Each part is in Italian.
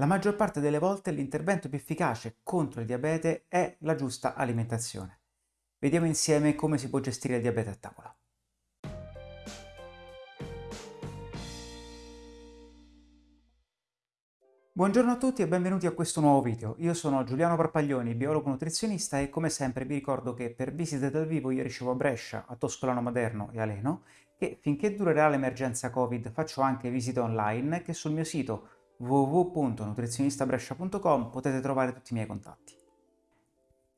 La maggior parte delle volte l'intervento più efficace contro il diabete è la giusta alimentazione. Vediamo insieme come si può gestire il diabete a tavola. Buongiorno a tutti e benvenuti a questo nuovo video. Io sono Giuliano Parpaglioni, biologo nutrizionista e come sempre vi ricordo che per visite dal vivo io ricevo a Brescia, a Toscolano Maderno e a Leno e finché durerà l'emergenza Covid faccio anche visite online che sul mio sito www.nutrizionistabrescia.com potete trovare tutti i miei contatti.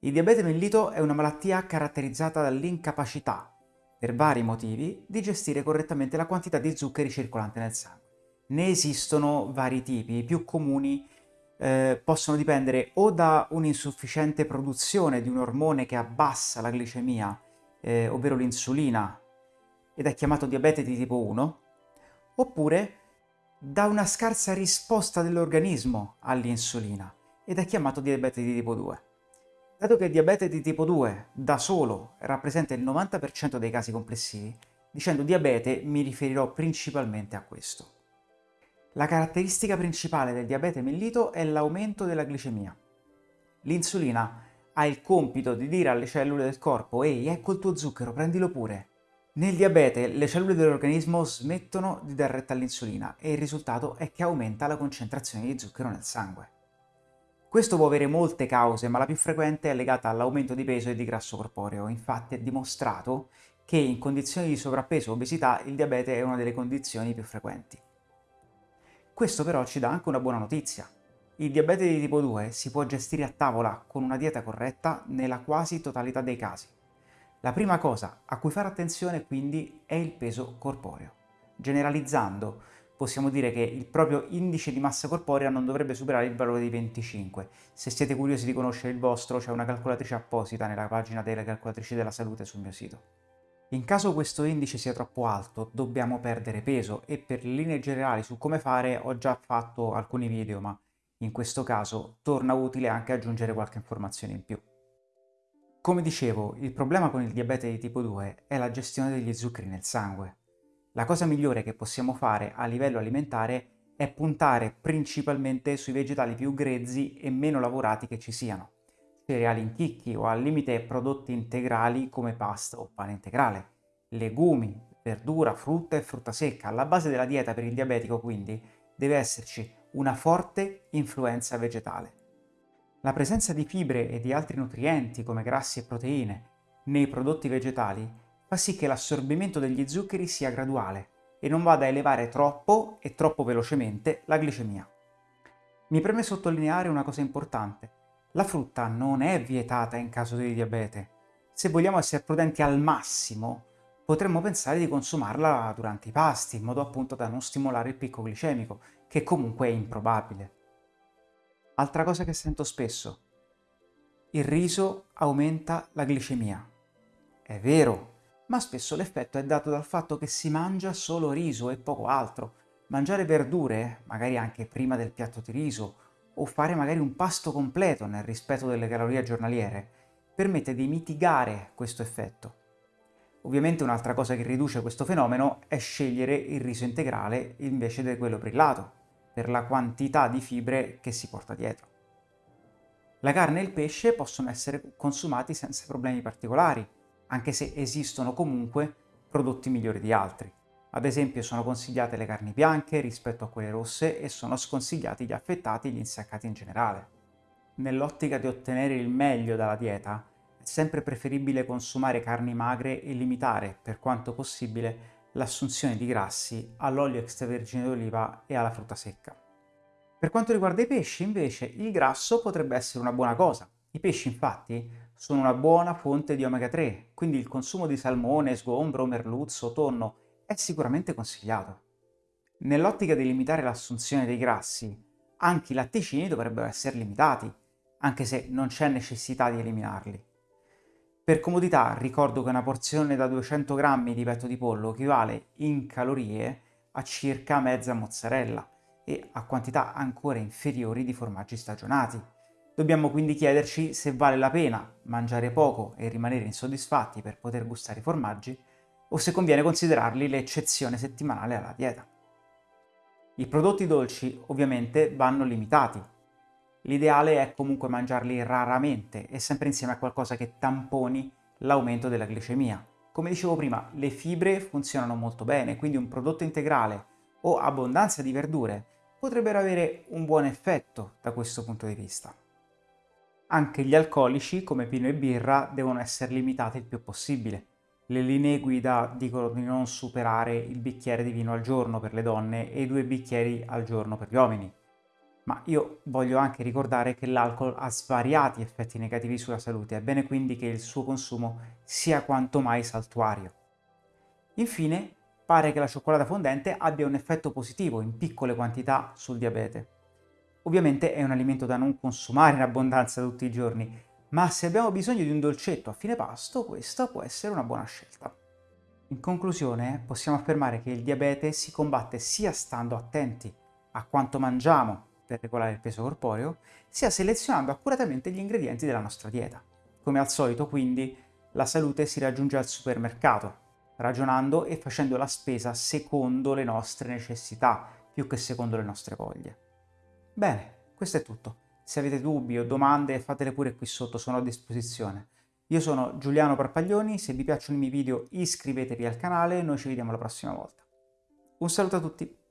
Il diabete mellito è una malattia caratterizzata dall'incapacità, per vari motivi, di gestire correttamente la quantità di zuccheri circolante nel sangue. Ne esistono vari tipi, i più comuni eh, possono dipendere o da un'insufficiente produzione di un ormone che abbassa la glicemia, eh, ovvero l'insulina, ed è chiamato diabete di tipo 1, oppure da una scarsa risposta dell'organismo all'insulina ed è chiamato diabete di tipo 2. Dato che il diabete di tipo 2 da solo rappresenta il 90% dei casi complessivi, dicendo diabete mi riferirò principalmente a questo. La caratteristica principale del diabete mellito è l'aumento della glicemia. L'insulina ha il compito di dire alle cellule del corpo «Ehi, ecco il tuo zucchero, prendilo pure», nel diabete le cellule dell'organismo smettono di dar retta all'insulina e il risultato è che aumenta la concentrazione di zucchero nel sangue. Questo può avere molte cause, ma la più frequente è legata all'aumento di peso e di grasso corporeo. Infatti è dimostrato che in condizioni di sovrappeso o obesità il diabete è una delle condizioni più frequenti. Questo però ci dà anche una buona notizia. Il diabete di tipo 2 si può gestire a tavola con una dieta corretta nella quasi totalità dei casi. La prima cosa a cui fare attenzione quindi è il peso corporeo. Generalizzando, possiamo dire che il proprio indice di massa corporea non dovrebbe superare il valore di 25. Se siete curiosi di conoscere il vostro, c'è una calcolatrice apposita nella pagina delle calcolatrici della salute sul mio sito. In caso questo indice sia troppo alto, dobbiamo perdere peso e per linee generali su come fare ho già fatto alcuni video, ma in questo caso torna utile anche aggiungere qualche informazione in più. Come dicevo, il problema con il diabete di tipo 2 è la gestione degli zuccheri nel sangue. La cosa migliore che possiamo fare a livello alimentare è puntare principalmente sui vegetali più grezzi e meno lavorati che ci siano, cereali in chicchi o al limite prodotti integrali come pasta o pane integrale, legumi, verdura, frutta e frutta secca. Alla base della dieta per il diabetico quindi deve esserci una forte influenza vegetale. La presenza di fibre e di altri nutrienti come grassi e proteine nei prodotti vegetali fa sì che l'assorbimento degli zuccheri sia graduale e non vada a elevare troppo e troppo velocemente la glicemia. Mi preme sottolineare una cosa importante. La frutta non è vietata in caso di diabete. Se vogliamo essere prudenti al massimo, potremmo pensare di consumarla durante i pasti, in modo appunto da non stimolare il picco glicemico, che comunque è improbabile. Altra cosa che sento spesso. Il riso aumenta la glicemia. È vero, ma spesso l'effetto è dato dal fatto che si mangia solo riso e poco altro. Mangiare verdure, magari anche prima del piatto di riso, o fare magari un pasto completo nel rispetto delle calorie giornaliere, permette di mitigare questo effetto. Ovviamente un'altra cosa che riduce questo fenomeno è scegliere il riso integrale invece di quello brillato, per la quantità di fibre che si porta dietro. La carne e il pesce possono essere consumati senza problemi particolari, anche se esistono comunque prodotti migliori di altri. Ad esempio sono consigliate le carni bianche rispetto a quelle rosse e sono sconsigliati gli affettati e gli insaccati in generale. Nell'ottica di ottenere il meglio dalla dieta, è sempre preferibile consumare carni magre e limitare, per quanto possibile, l'assunzione di grassi all'olio extravergine d'oliva e alla frutta secca. Per quanto riguarda i pesci, invece, il grasso potrebbe essere una buona cosa. I pesci, infatti, sono una buona fonte di omega 3, quindi il consumo di salmone, sgombro, merluzzo, tonno è sicuramente consigliato. Nell'ottica di limitare l'assunzione dei grassi, anche i latticini dovrebbero essere limitati, anche se non c'è necessità di eliminarli. Per comodità ricordo che una porzione da 200 grammi di petto di pollo equivale in calorie a circa mezza mozzarella e a quantità ancora inferiori di formaggi stagionati. Dobbiamo quindi chiederci se vale la pena mangiare poco e rimanere insoddisfatti per poter gustare i formaggi o se conviene considerarli l'eccezione settimanale alla dieta. I prodotti dolci ovviamente vanno limitati. L'ideale è comunque mangiarli raramente e sempre insieme a qualcosa che tamponi l'aumento della glicemia. Come dicevo prima, le fibre funzionano molto bene, quindi un prodotto integrale o abbondanza di verdure potrebbero avere un buon effetto da questo punto di vista. Anche gli alcolici, come vino e birra, devono essere limitati il più possibile. Le linee guida dicono di non superare il bicchiere di vino al giorno per le donne e i due bicchieri al giorno per gli uomini. Ma io voglio anche ricordare che l'alcol ha svariati effetti negativi sulla salute, è bene quindi che il suo consumo sia quanto mai saltuario. Infine, pare che la cioccolata fondente abbia un effetto positivo in piccole quantità sul diabete. Ovviamente è un alimento da non consumare in abbondanza tutti i giorni, ma se abbiamo bisogno di un dolcetto a fine pasto, questa può essere una buona scelta. In conclusione, possiamo affermare che il diabete si combatte sia stando attenti a quanto mangiamo per regolare il peso corporeo, sia selezionando accuratamente gli ingredienti della nostra dieta. Come al solito, quindi, la salute si raggiunge al supermercato, ragionando e facendo la spesa secondo le nostre necessità, più che secondo le nostre voglie. Bene, questo è tutto. Se avete dubbi o domande fatele pure qui sotto, sono a disposizione. Io sono Giuliano Parpaglioni, se vi piacciono i miei video iscrivetevi al canale e noi ci vediamo la prossima volta. Un saluto a tutti!